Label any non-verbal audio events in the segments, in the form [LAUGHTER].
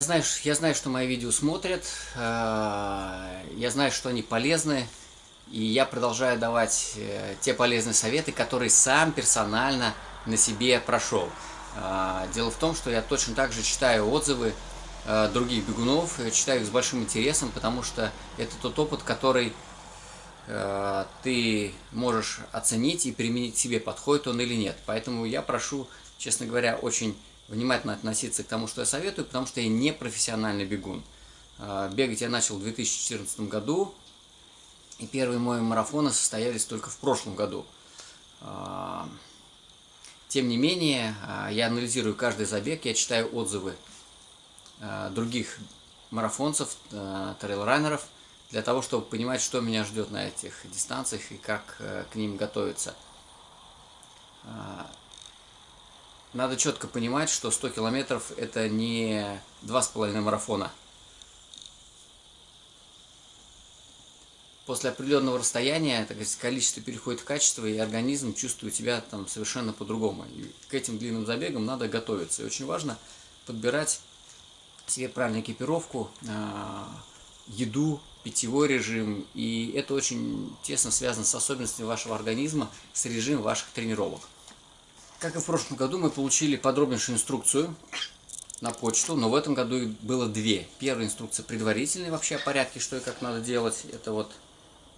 Знаешь, я знаю, что мои видео смотрят, э, я знаю, что они полезны, и я продолжаю давать э, те полезные советы, которые сам персонально на себе прошел. Э, дело в том, что я точно так же читаю отзывы других бегунов, читаю их с большим интересом, потому что это тот опыт, который ты можешь оценить и применить себе, подходит он или нет. Поэтому я прошу, честно говоря, очень внимательно относиться к тому, что я советую, потому что я не профессиональный бегун. А, бегать я начал в 2014 году, и первые мои марафоны состоялись только в прошлом году. А, тем не менее, а, я анализирую каждый забег, я читаю отзывы других марафонцев, трейлранеров, для того, чтобы понимать, что меня ждет на этих дистанциях и как э, к ним готовиться надо четко понимать, что 100 километров это не 2,5 марафона. После определенного расстояния так сказать, количество переходит в качество, и организм чувствует себя там совершенно по-другому. К этим длинным забегам надо готовиться. И очень важно подбирать себе правильную экипировку, а, еду, питьевой режим. И это очень тесно связано с особенностями вашего организма, с режимом ваших тренировок. Как и в прошлом году, мы получили подробнейшую инструкцию на почту, но в этом году было две. Первая инструкция предварительная вообще о порядке, что и как надо делать. Это вот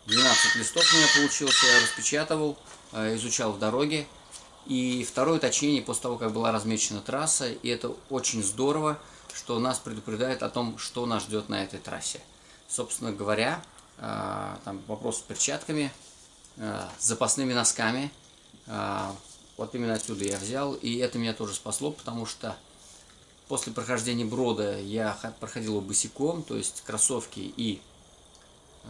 12 листов у меня получилось, я распечатывал, э, изучал в дороге. И второе уточнение после того, как была размечена трасса, и это очень здорово, что нас предупреждает о том, что нас ждет на этой трассе. Собственно говоря, э, там вопрос с перчатками, э, запасными носками, вот именно отсюда я взял, и это меня тоже спасло, потому что после прохождения брода я проходил его босиком, то есть кроссовки и э,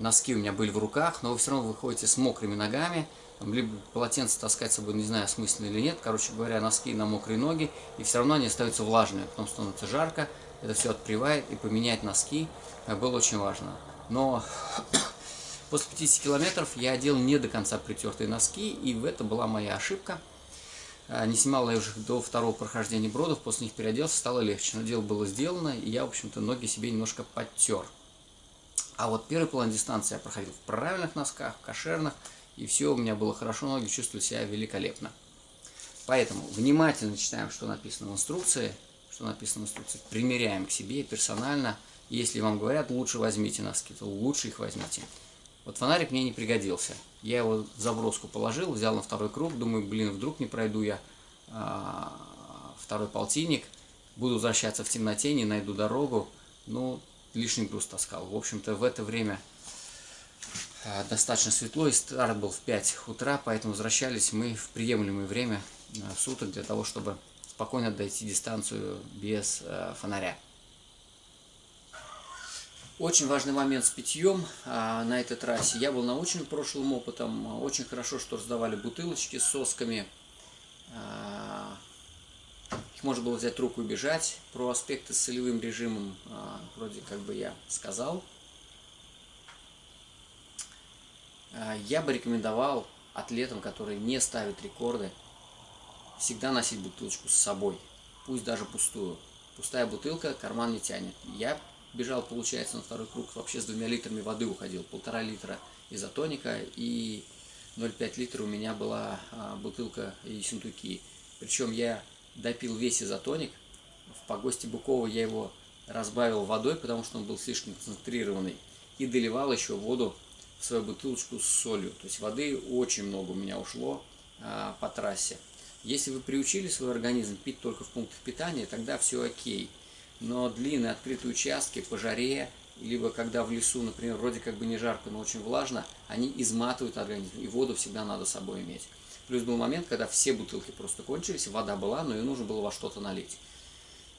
носки у меня были в руках, но вы все равно выходите с мокрыми ногами, либо полотенце таскать с собой, не знаю, смысленно или нет, короче говоря, носки на мокрые ноги, и все равно они остаются влажными, потом становится жарко, это все отпривает, и поменять носки э, было очень важно. Но После 50 километров я одел не до конца притертые носки, и в это была моя ошибка. А, не снимал я уже до второго прохождения бродов, после них переоделся, стало легче. Но дело было сделано, и я, в общем-то, ноги себе немножко подтер. А вот первый план дистанции я проходил в правильных носках, в кошерных, и все у меня было хорошо, ноги чувствовали себя великолепно. Поэтому внимательно читаем, что написано в инструкции, что написано в инструкции, примеряем к себе персонально. Если вам говорят, лучше возьмите носки, то лучше их возьмите. Вот фонарик мне не пригодился. Я его в заброску положил, взял на второй круг, думаю, блин, вдруг не пройду я а, второй полтинник, буду возвращаться в темноте, не найду дорогу, ну, лишний груз таскал. В общем-то, в это время а, достаточно светло, и старт был в 5 утра, поэтому возвращались мы в приемлемое время а, суток для того, чтобы спокойно дойти дистанцию без фонаря. Очень важный момент с питьем а, на этой трассе. Я был научен прошлым опытом. Очень хорошо, что раздавали бутылочки с сосками. А, их можно было взять руку и бежать. Про аспекты с солевым режимом а, вроде как бы я сказал. Я бы рекомендовал атлетам, которые не ставят рекорды, всегда носить бутылочку с собой. Пусть даже пустую. Пустая бутылка карман не тянет. Я бежал, получается, на второй круг вообще с двумя литрами воды уходил. Полтора литра изотоника и 0,5 литра у меня была а, бутылка Ессентуки. Причем я допил весь изотоник. В погосте Букова я его разбавил водой, потому что он был слишком концентрированный. И доливал еще воду в свою бутылочку с солью. То есть воды очень много у меня ушло а, по трассе. Если вы приучили свой организм пить только в пунктах питания, тогда все окей но длинные открытые участки по жаре, либо когда в лесу, например, вроде как бы не жарко, но очень влажно, они изматывают организм, и воду всегда надо с собой иметь. Плюс был момент, когда все бутылки просто кончились, вода была, но ее нужно было во что-то налить.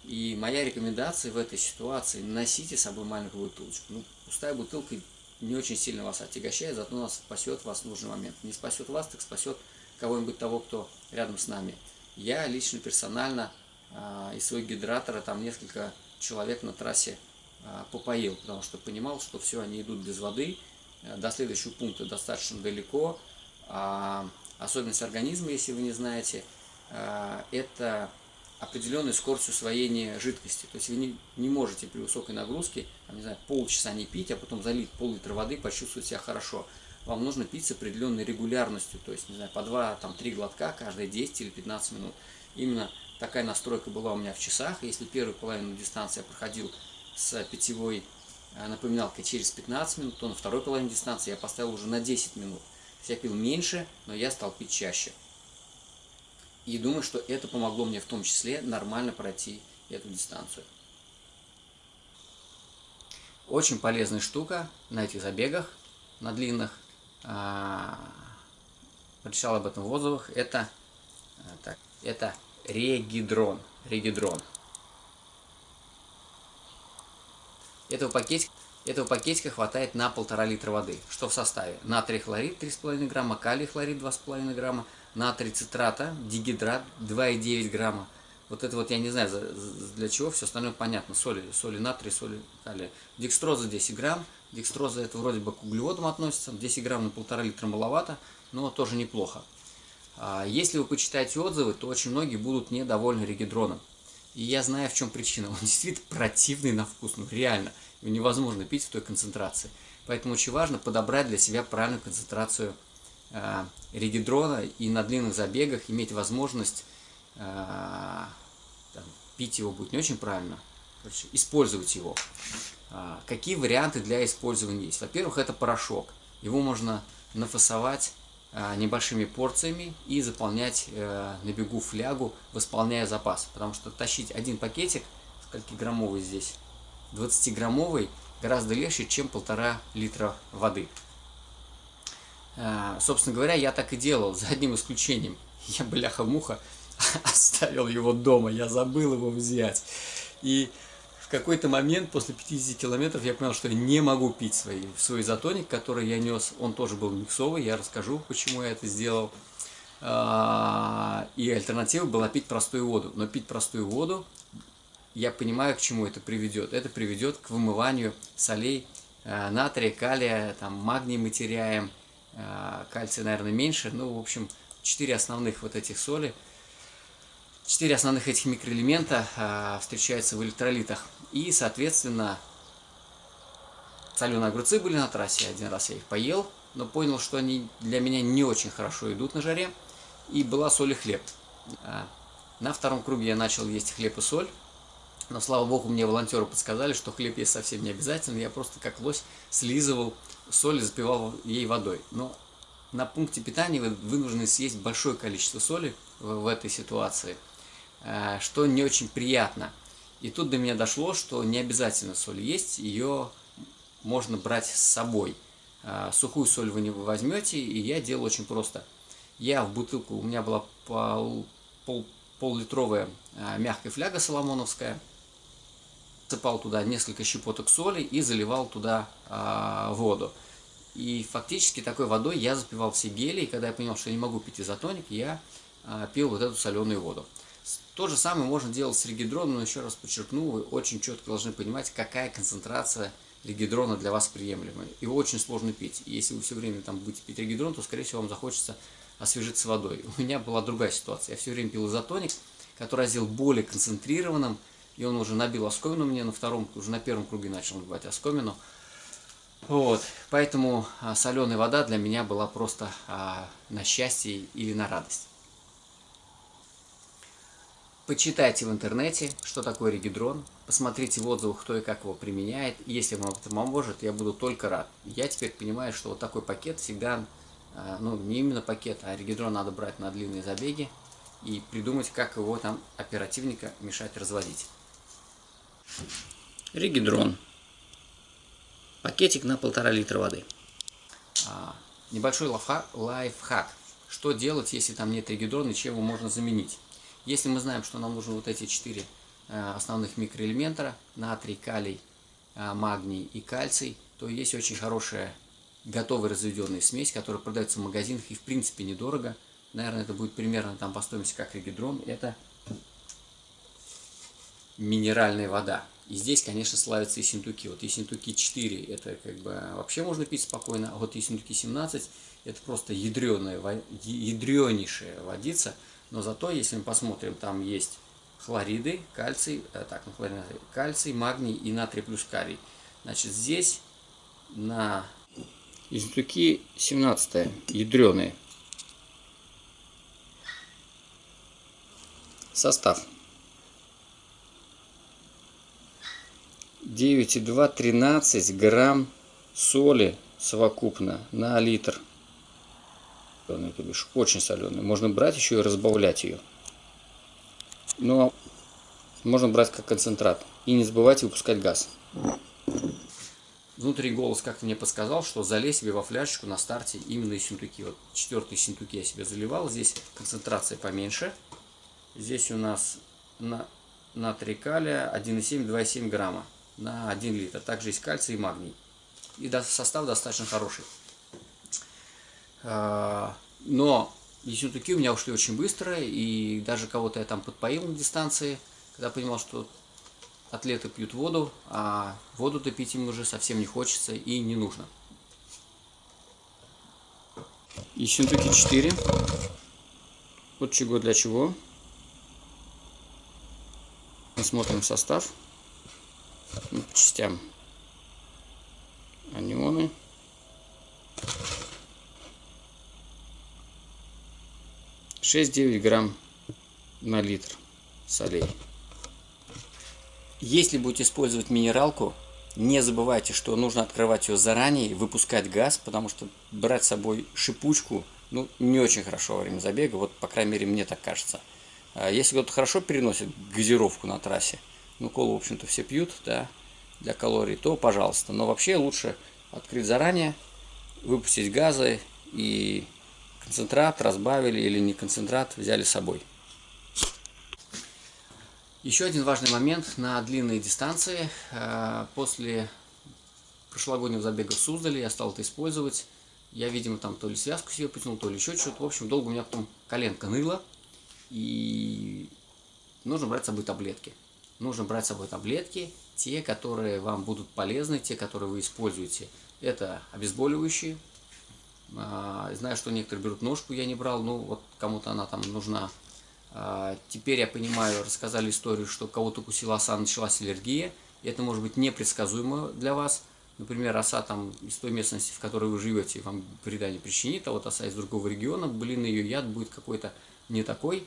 И моя рекомендация в этой ситуации – носите с собой маленькую бутылочку. Ну, пустая бутылка не очень сильно вас отягощает, зато нас спасет вас в нужный момент. Не спасет вас, так спасет кого-нибудь того, кто рядом с нами. Я лично, персонально а, из своего гидратора там несколько человек на трассе а, попоил, потому что понимал, что все, они идут без воды, э, до следующего пункта достаточно далеко. А особенность организма, если вы не знаете, это определенную скорость усвоения жидкости. То есть вы не, не можете при высокой нагрузке, там, не знаю, полчаса не пить, а потом залить пол-литра воды, почувствовать себя хорошо. Вам нужно пить с определенной регулярностью, то есть, не знаю, по 2-3 глотка каждые 10 или 15 минут. Именно такая настройка была у меня в часах. Если первую половину дистанции я проходил с питьевой э, напоминалкой через 15 минут, то на второй половине дистанции я поставил уже на 10 минут. Я пил меньше, но я стал пить чаще. И думаю, что это помогло мне в том числе нормально пройти эту дистанцию. Очень полезная штука на этих забегах, на длинных. А, прочитал об этом в отзывах. Это, а, так, это регидрон. Регидрон. Этого пакетика, этого пакетика хватает на полтора литра воды. Что в составе? Натрий хлорид 3,5 грамма, калий хлорид 2,5 грамма, натрий цитрата, дигидрат 2,9 грамма. Вот это вот я не знаю для чего, все остальное понятно. Соли, соли натрий, соли калия. Декстроза 10 грамм. Декстроза это вроде бы к углеводам относится. 10 грамм на полтора литра маловато, но тоже неплохо. А если вы почитаете отзывы, то очень многие будут недовольны регидроном. И я знаю, в чем причина. [LAUGHS] Он действительно противный на вкус, ну реально. Его невозможно пить в той концентрации. Поэтому очень важно подобрать для себя правильную концентрацию э, регидрона и на длинных забегах иметь возможность э, там, пить его будет не очень правильно, короче, использовать его. Э, какие варианты для использования есть? Во-первых, это порошок. Его можно нафасовать небольшими порциями и заполнять э, на бегу флягу, восполняя запас. Потому что тащить один пакетик, скольки граммовый здесь, 20-граммовый, гораздо легче, чем полтора литра воды. А, собственно говоря, я так и делал, за одним исключением. [LAUGHS] Я, бляха-муха, [LAUGHS] оставил его дома, я забыл его взять. И какой-то момент, после 50 километров, я понял, что я не могу пить свой, свой изотоник, который я нес. Он тоже был миксовый, я расскажу, почему я это сделал. А, и альтернатива была пить простую воду. Но пить простую воду, я понимаю, к чему это приведет. Это приведет к вымыванию солей а, натрия, калия, там, магний мы теряем, Э, кальция, наверное, меньше. Ну, в общем, четыре основных вот этих соли, четыре основных этих микроэлемента э, встречаются в электролитах. И, соответственно, соленые огурцы были на трассе, один раз я их поел, но понял, что они для меня не очень хорошо идут на жаре. И была соль и хлеб. Э, на втором круге я начал есть хлеб и соль. Но, слава богу, мне волонтеры подсказали, что хлеб есть совсем не обязательно. Я просто как лось слизывал соль и запивал ей водой. Но на пункте питания вы вынуждены съесть большое количество соли в, в этой ситуации, э, что не очень приятно. И тут до меня дошло, что не обязательно соль есть, ее можно брать с собой. Э, сухую соль вы не возьмете, и я делал очень просто. Я в бутылку, у меня была пол, пол, пол-литровая э, мягкая фляга соломоновская – сыпал туда несколько щепоток соли и заливал туда а, воду. И фактически такой водой я запивал все гели, и когда я понял, что я не могу пить изотоник, я а, пил вот эту соленую воду. То же самое можно делать с регидроном, но еще раз подчеркну, вы очень четко должны понимать, какая концентрация регидрона для вас приемлемая. Его очень сложно пить. И если вы все время там будете пить регидрон, то, скорее всего, вам захочется освежиться водой. [LAUGHS] У меня была другая ситуация. Я все время пил изотоник, который я сделал более концентрированным, и он уже набил оскомину мне на втором, уже на первом круге начал набивать оскомину. Вот, поэтому а, соленая вода для меня была просто а, на счастье или на радость. Почитайте в интернете, что такое регидрон, посмотрите в отзывах, кто и как его применяет. Если вам это поможет, я буду только рад. Я теперь понимаю, что вот такой пакет всегда, а, ну не именно пакет, а регидрон надо брать на длинные забеги и придумать, как его там оперативника мешать разводить. Регидрон. Пакетик на полтора литра воды. А, небольшой лайфхак. Что делать, если там нет регидрона и чем его можно заменить? Если мы знаем, что нам нужны вот эти четыре э, основных микроэлемента, натрий, калий, э, магний и кальций, то есть очень хорошая готовая разведенная смесь, которая продается в магазинах и в принципе недорого. Наверное, это будет примерно там по стоимости как регидрон. Это минеральная вода. И здесь, конечно, славятся и синтуки. Вот Ессентуки 4 это как бы вообще можно пить спокойно, а вот Ессентуки 17 это просто ядреная, ядренейшая водица. Но зато, если мы посмотрим, там есть хлориды, кальций, э, так, ну, хлорид, кальций, магний и натрий плюс карий. Значит, здесь на Ездуки 17 ядреные. Состав. 9,2 13 грамм соли совокупно на литр. То бишь, очень соленый. Можно брать еще и разбавлять ее. Но можно брать как концентрат. И не забывайте выпускать газ. Внутренний голос как-то мне подсказал, что залезь себе во фляжечку на старте именно из синтуки. Вот четвертый синтуки я себе заливал. Здесь концентрация поменьше. Здесь у нас на натрий калия 1,7-2,7 грамма на 1 литр. Также есть кальций и магний. И состав достаточно хороший. А, но ессентуки у меня ушли очень быстро. И даже кого-то я там подпоил на дистанции, когда понимал, что атлеты пьют воду, а воду-то пить им уже совсем не хочется и не нужно. Ессентуки 4. Вот чего для чего. Посмотрим состав. Ну, по частям. Анионы. Шесть-девять грамм на литр солей. Если будете использовать минералку, не забывайте, что нужно открывать ее заранее выпускать газ, потому что брать с собой шипучку, ну, не очень хорошо во время забега, вот, по крайней мере, мне так кажется. А если кто-то хорошо переносит газировку на трассе, ну, колу, в общем-то, все пьют, да, для калорий, то пожалуйста. Но вообще лучше открыть заранее, выпустить газы и концентрат разбавили или не концентрат взяли с собой. Еще один важный момент на длинные дистанции. Э, после прошлогоднего забега в Суздале я стал это использовать. Я, видимо, там то ли связку себе потянул, то ли еще что-то. В общем, долго у меня потом коленка ныла. И нужно брать с собой таблетки. Нужно брать с собой таблетки, те, которые вам будут полезны, те, которые вы используете. Это обезболивающие. Э, знаю, что некоторые берут ножку, я не брал, ну вот кому-то она там нужна. А, теперь я понимаю, рассказали историю, что кого-то укусила оса, началась аллергия. И это может быть непредсказуемо для вас. Например, оса там из той местности, в которой вы живете, вам вреда не причинит, а вот оса из другого региона, блин, ее яд будет какой-то не такой.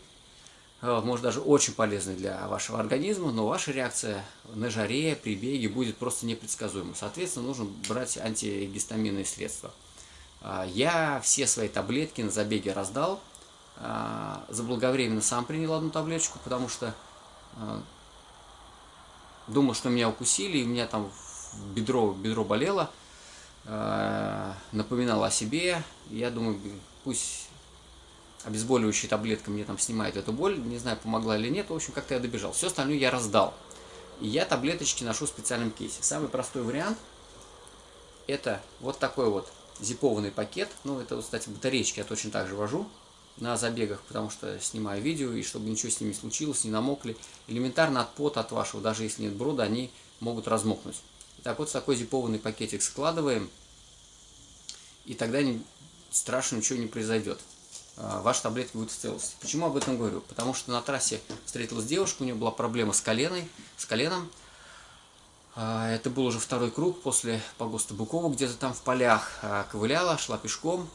А, может даже очень полезный для вашего организма, но ваша реакция на жаре, при беге будет просто непредсказуема. Соответственно, нужно брать антигистаминные средства. А, я все свои таблетки на забеге раздал. А, заблаговременно сам принял одну таблеточку, потому что а, думал, что меня укусили, и у меня там бедро, бедро болело, напоминало о себе. Я думаю, пусть обезболивающая таблетка мне там снимает эту боль, не знаю, помогла или нет, в общем, как-то я добежал. Все остальное я раздал. И я таблеточки ношу в специальном кейсе. Самый простой вариант – это вот такой вот зипованный пакет. Ну, это, кстати, батареечки я точно так же вожу на забегах, потому что снимаю видео, и чтобы ничего с ними не случилось, не намокли. Элементарно от пота от вашего, даже если нет брода, они могут размокнуть. Так вот, такой зипованный пакетик складываем, и тогда не, страшно ничего не произойдет. А, ваша таблетка будет в целости. Почему об этом говорю? Потому что на трассе встретилась девушка, у нее была проблема с коленой, с коленом. А, это был уже второй круг после погоста Букова, где-то там в полях а, ковыляла, шла пешком,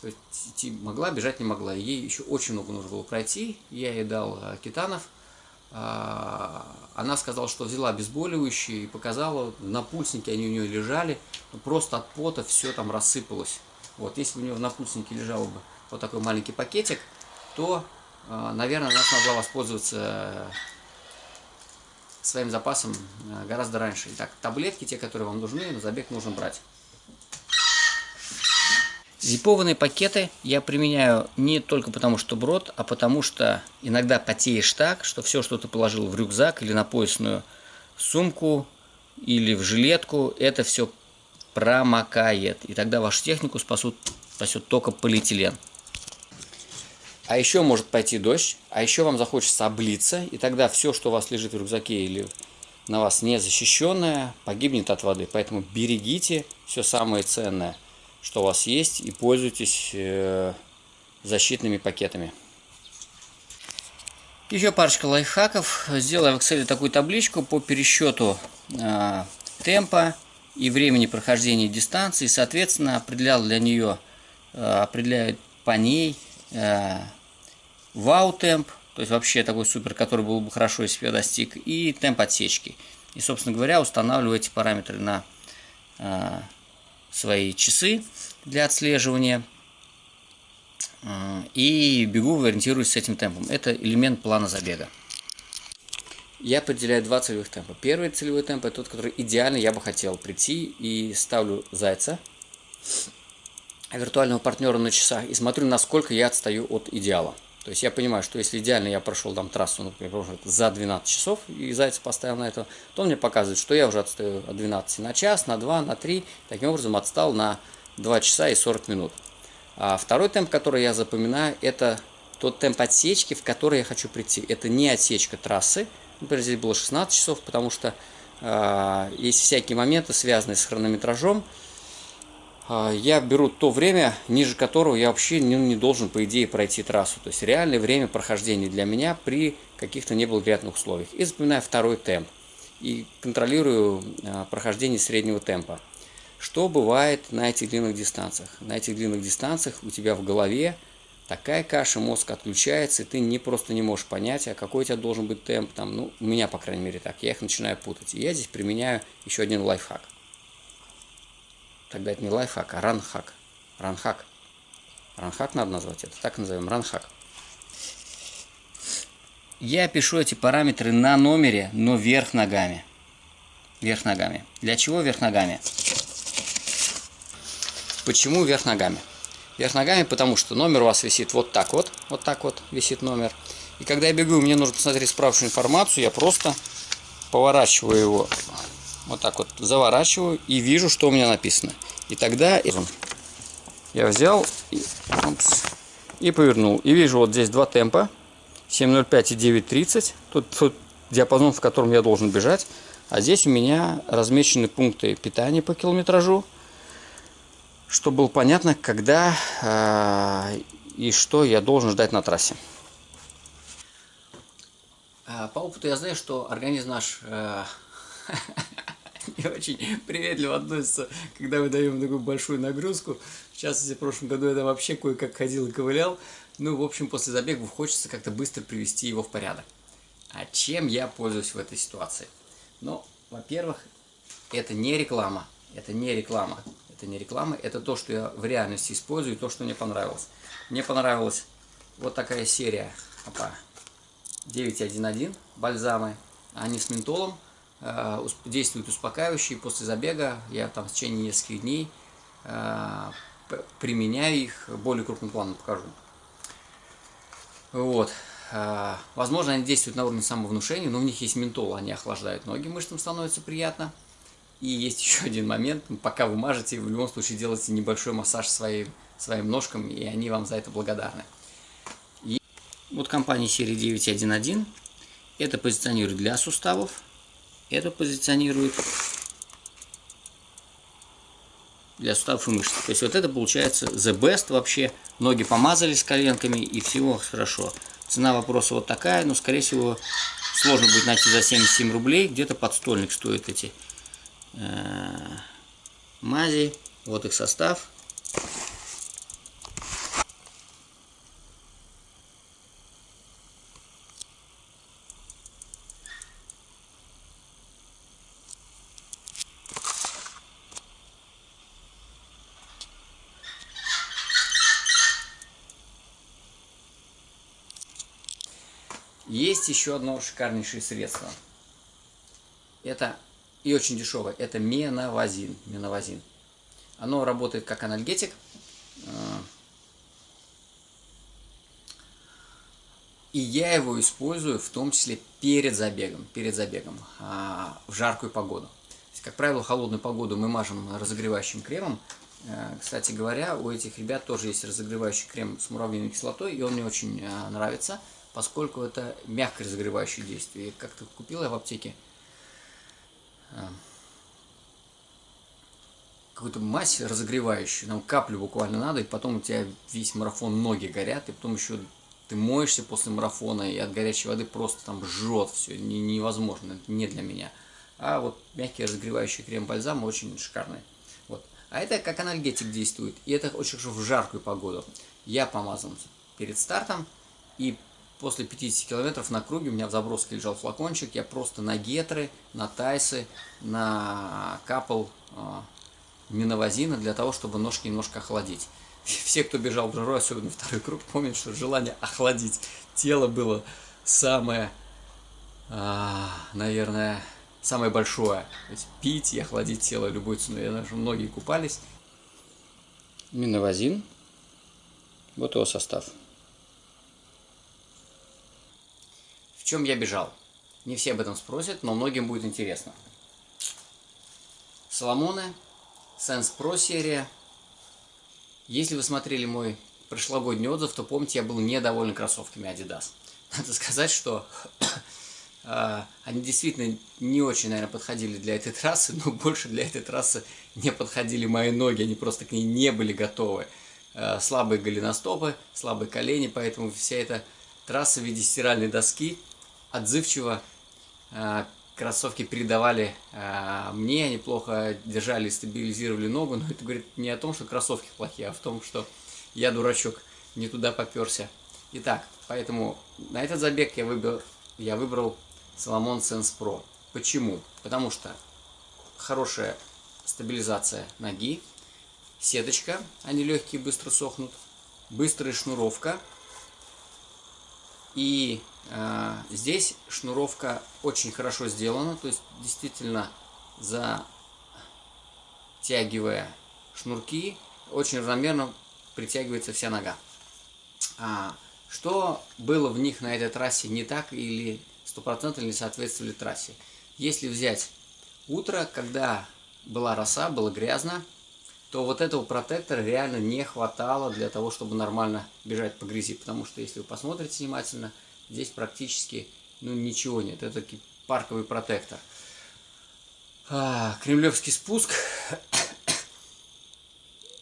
то есть идти могла, бежать не могла. Ей еще очень много нужно было пройти. Я ей дал. А, она сказала, что взяла обезболивающие и показала, на пульснике они у нее лежали. Просто от пота все там рассыпалось. Вот, если бы у нее на пульснике лежал бы вот такой маленький пакетик, то, наверное, она смогла воспользоваться своим запасом гораздо раньше. Итак, таблетки, те, которые вам нужны, на забег нужно брать. Зипованные пакеты я применяю не только потому, что брод, а потому что иногда потеешь так, что все, что ты положил в рюкзак или на поясную сумку или в жилетку, это все промокает. И тогда вашу технику спасут, спасет только полиэтилен. А еще может пойти дождь, а еще вам захочется облиться, и тогда все, что у вас лежит в рюкзаке или на вас не защищенное, погибнет от воды. Поэтому берегите все самое ценное – что у вас есть, и пользуйтесь э, защитными пакетами. Еще парочка лайфхаков. Сделаю в Excel такую табличку по пересчету э, темпа и времени прохождения дистанции. Соответственно, определял для нее, э, определяют по ней вау-темп, то есть вообще такой супер, который был бы хорошо, если бы я достиг, и темп отсечки. И, собственно говоря, устанавливаю эти параметры на э, свои часы для отслеживания. Э, и бегу, ориентируюсь с этим темпом. Это элемент плана забега. Я определяю два целевых темпа. Первый целевой темп это тот, который идеально я бы хотел прийти и ставлю зайца, виртуального партнера на часах и смотрю, насколько я отстаю от идеала. То есть я понимаю, что если идеально я прошел там трассу, например, за 12 часов, и зайца поставил на это, то он мне показывает, что я уже отстаю от 12 на час, на 2, на 3, таким образом отстал на 2 часа и 40 минут. А второй темп, который я запоминаю, это тот темп отсечки, в который я хочу прийти. Это не отсечка трассы, например, здесь было 16 часов, потому что э, есть всякие моменты, связанные с хронометражом. Э, я беру то время, ниже которого я вообще не, не должен, по идее, пройти трассу. То есть реальное время прохождения для меня при каких-то неблагоприятных условиях. И запоминаю второй темп. И контролирую э, прохождение среднего темпа. Что бывает на этих длинных дистанциях? На этих длинных дистанциях у тебя в голове такая каша, мозг отключается, и ты не просто не можешь понять, а какой у тебя должен быть темп. Там, ну, у меня, по крайней мере, так. Я их начинаю путать. И я здесь применяю еще один лайфхак. Тогда это не лайфхак, а ранхак. Ранхак. Ранхак надо назвать это. Так назовем. Ранхак. Я пишу эти параметры на номере, но вверх ногами. Вверх ногами. Для чего вверх ногами? Почему вверх ногами? Вверх ногами, потому что номер у вас висит вот так вот. Вот так вот висит номер. И когда я бегу, мне нужно посмотреть справочную информацию, я просто поворачиваю его. Вот так вот заворачиваю и вижу, что у меня написано. И тогда я взял и, опс, и повернул. И вижу вот здесь два темпа. 7.05 и 9.30. Тут, тут диапазон, в котором я должен бежать. А здесь у меня размечены пункты питания по километражу чтобы было понятно, когда э, и что я должен ждать на трассе. А, по опыту я знаю, что организм наш э, [LAUGHS] [LAUGHS] не очень приветливо относится, когда мы даем такую большую нагрузку. В частности, в прошлом году я там вообще кое-как ходил и ковылял. Ну, в общем, после забегов хочется как-то быстро привести его в порядок. А чем я пользуюсь в этой ситуации? Ну, во-первых, это не реклама. Это не реклама это не реклама, это то, что я в реальности использую, то, что мне понравилось. Мне понравилась вот такая серия опа, 911 бальзамы, они с ментолом, э, действуют успокаивающие после забега, я там в течение нескольких дней э, применяю их, более крупным планом покажу. Вот. Э, возможно, они действуют на уровне самовнушения, но у них есть ментол, они охлаждают ноги, мышцам становится приятно. И есть [LAUGHS] еще один момент, пока вы мажете, в любом случае делайте небольшой массаж своим, своим ножкам, и они вам за это благодарны. И вот компания серии 911, это позиционирует для суставов, это позиционирует для суставов и мышц. То есть вот это получается the best вообще. Ноги помазали с коленками и всего хорошо. Цена вопроса вот такая, но скорее всего сложно будет найти за 77 рублей. Где-то подстольник стоит эти Э, мази. Вот их состав. Есть еще одно шикарнейшее средство. Это и очень дешевое. Это меновазин. меновазин. Оно работает как анальгетик. Э, и я его использую в том числе перед забегом, перед забегом а, в жаркую погоду. Как правило, холодную погоду мы мажем разогревающим кремом. Э, кстати говоря, у этих ребят тоже есть разогревающий крем с муравьиной кислотой, и он мне очень э, нравится, поскольку это мягкое разогревающее действие. Как-то купил я в аптеке а, какую-то мазь разогревающую, нам каплю буквально надо, и потом у тебя весь марафон ноги горят, и потом еще ты моешься после марафона, и от горячей воды просто там жжет все, невозможно, не для меня. А вот мягкий разогревающий крем-бальзам очень шикарный. Вот. А это как анальгетик действует, и это очень хорошо в жаркую погоду. Я помазан перед стартом, и после 50 километров на круге у меня в заброске лежал флакончик, я просто на гетры, на тайсы, на капал э, миновазина для того, чтобы ножки немножко охладить. [LAUGHS] Все, кто бежал в жару, особенно второй круг, помнят, что желание охладить тело было самое, э, наверное, самое большое. То есть пить и охладить тело любой ценой. Я знаю, что многие купались. Миновазин. Вот его состав. В чем я бежал? Не все об этом спросят, но многим будет интересно. Соломоны, Sense Pro серия. Если вы смотрели мой прошлогодний отзыв, то помните, я был недоволен кроссовками Adidas. [LAUGHS] Надо сказать, что [COUGHS] а, они действительно не очень, наверное, подходили для этой трассы, но [LAUGHS] больше для этой трассы не подходили мои ноги, они просто к ней не были готовы. А, слабые голеностопы, слабые колени, поэтому вся эта трасса в виде стиральной доски отзывчиво а, кроссовки передавали мне, они плохо держали стабилизировали ногу, но это говорит не о том, что кроссовки плохие, а в том, что я дурачок, не туда поперся. Итак, поэтому на этот забег я выбрал, я выбрал Salomon Sense Pro. Почему? Потому что хорошая стабилизация ноги, сеточка, они легкие, быстро сохнут, быстрая шнуровка. И э, здесь шнуровка очень хорошо сделана, то есть действительно затягивая шнурки, очень равномерно притягивается вся нога. А, что было в них на этой трассе не так или стопроцентно не соответствовали трассе. Если взять утро, когда была роса, было грязно, то вот этого протектора реально не хватало для того, чтобы нормально бежать по грязи. Потому что, если вы посмотрите внимательно, здесь практически ну, ничего нет. Это таки парковый протектор. А, кремлевский спуск.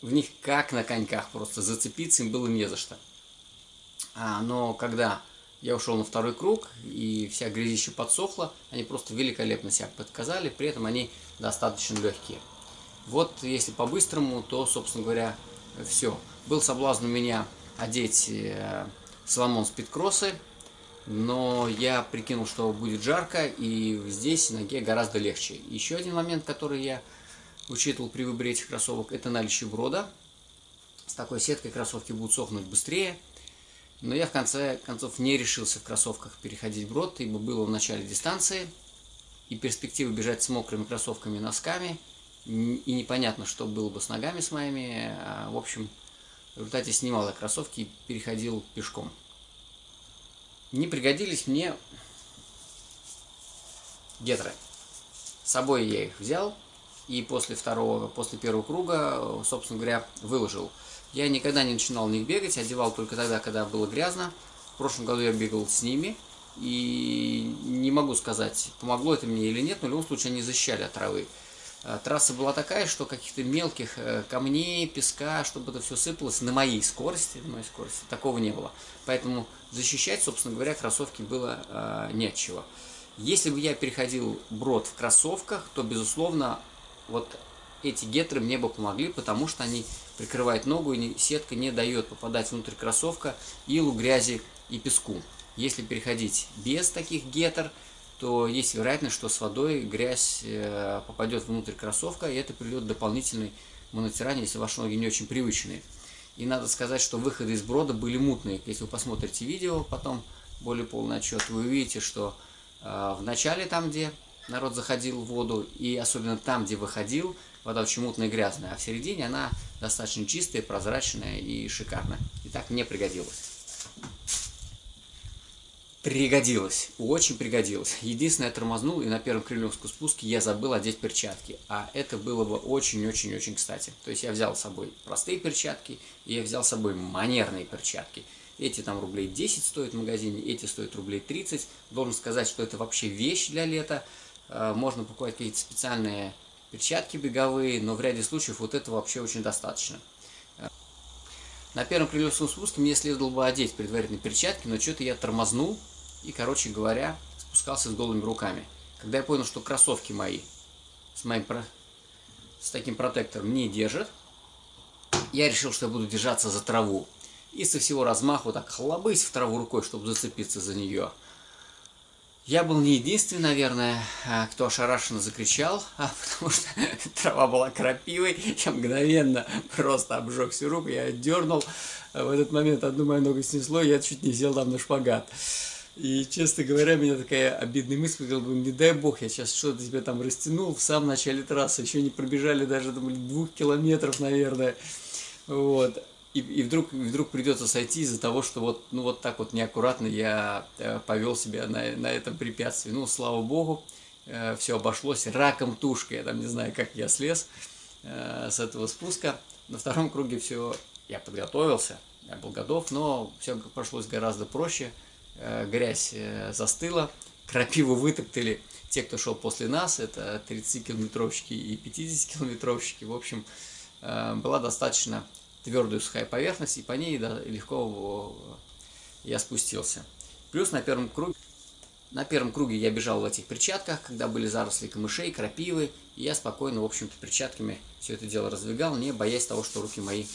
В них как на коньках просто зацепиться им было не за что. А, но когда я ушел на второй круг, и вся грязища подсохла. Они просто великолепно себя подказали, при этом они достаточно легкие. Вот если по-быстрому, то, собственно говоря, все. Был соблазн у меня одеть э, Соломон спидкроссы, но я прикинул, что будет жарко, и здесь ноге гораздо легче. Еще один момент, который я учитывал при выборе этих кроссовок, это наличие брода. С такой сеткой кроссовки будут сохнуть быстрее, но я в конце концов не решился в кроссовках переходить брод, ибо было в начале дистанции, и перспектива бежать с мокрыми кроссовками носками, и непонятно, что было бы с ногами с моими. А, в общем, в результате снимал я кроссовки и переходил пешком. Не пригодились мне гетры. С собой я их взял, и после второго, после первого круга, собственно говоря, выложил я никогда не начинал в них бегать, одевал только тогда, когда было грязно. В прошлом году я бегал с ними, и не могу сказать, помогло это мне или нет, но в любом случае они защищали от травы. А, трасса была такая, что каких-то мелких э, камней, песка, чтобы это все сыпалось на моей скорости, на моей скорости, такого не было. Поэтому защищать, собственно говоря, кроссовки было э, нечего. Если бы я переходил брод в кроссовках, то, безусловно, вот эти гетры мне бы помогли, потому что они прикрывают ногу, и сетка не дает попадать внутрь кроссовка илу, грязи и песку. Если переходить без таких гетр, то есть вероятность, что с водой грязь э, попадет внутрь кроссовка, и это приведет к дополнительной монотиранию, если ваши ноги не очень привычные. И надо сказать, что выходы из брода были мутные. Если вы посмотрите видео, потом более полный отчет, вы увидите, что э, в начале там, где народ заходил в воду, и особенно там, где выходил, вода очень мутная и грязная, а в середине она достаточно чистая, прозрачная и шикарная. И так мне пригодилось. Пригодилось, очень пригодилось. Единственное, я тормознул, и на первом кремлевском спуске я забыл одеть перчатки. А это было бы очень-очень-очень кстати. То есть я взял с собой простые перчатки, и я взял с собой манерные перчатки. Эти там рублей 10 стоят в магазине, эти стоят рублей 30. Должен сказать, что это вообще вещь для лета. Э, можно покупать какие-то специальные перчатки беговые, но в ряде случаев вот этого вообще очень достаточно. На первом крыльевском спуске мне следовало бы одеть предварительные перчатки, но что-то я тормознул и, короче говоря, спускался с голыми руками. Когда я понял, что кроссовки мои с, моим, с таким протектором не держат, я решил, что я буду держаться за траву. И со всего размаху так хлобысь в траву рукой, чтобы зацепиться за нее. Я был не единственный, наверное, а, кто ошарашенно закричал, [LAUGHS] а потому что [LAUGHS] трава была крапивой. Я мгновенно просто обжег всю руку, я дернул. В этот момент одну мою ногу снесло, я чуть не сел там на шпагат. И, честно говоря, меня такая обидная мысль, бы, не дай бог, я сейчас что-то тебе там растянул в самом начале трассы, еще не пробежали даже думали, двух километров, наверное. Вот. И, и вдруг, вдруг придется сойти из-за того, что вот, ну, вот так вот неаккуратно я э, повел себя на, на этом препятствии. Ну, слава богу, э, все обошлось раком тушкой. Я там не знаю, как я слез э, с этого спуска. На втором круге все, я подготовился, я был готов, но все прошлось гораздо проще. Э, грязь э, застыла, крапиву вытоптали те, кто шел после нас, это 30-километровщики и 50-километровщики. В общем, э, была достаточно твердую сухая поверхность, и по ней легко я спустился. Плюс на первом круге, на первом круге я бежал в этих перчатках, когда были заросли камышей, крапивы, и я спокойно, в общем-то, перчатками все это дело раздвигал, не боясь того, что руки мои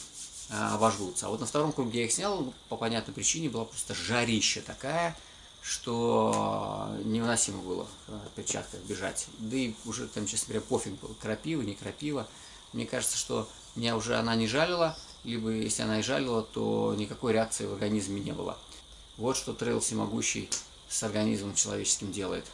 обожгутся. А вот на втором круге я их снял, ну, по понятной причине, была просто жарища такая, что невыносимо было в перчатках бежать. Да и уже там, честно говоря, пофиг был, крапива, не крапива. Мне кажется, что меня уже она не жалила, либо если она и жалила, то никакой реакции в организме не было. Вот что трейл всемогущий с организмом человеческим делает.